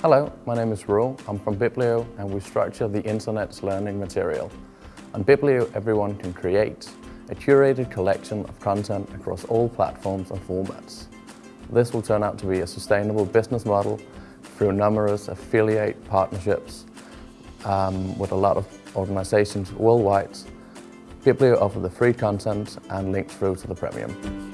Hello, my name is Raul. I'm from Bibblio and we structure the internet's learning material. On Bibblio, everyone can create a curated collection of content across all platforms and formats. This will turn out to be a sustainable business model through numerous affiliate partnerships um, with a lot of organizations worldwide. Bibblio offer the free content and links through to the premium.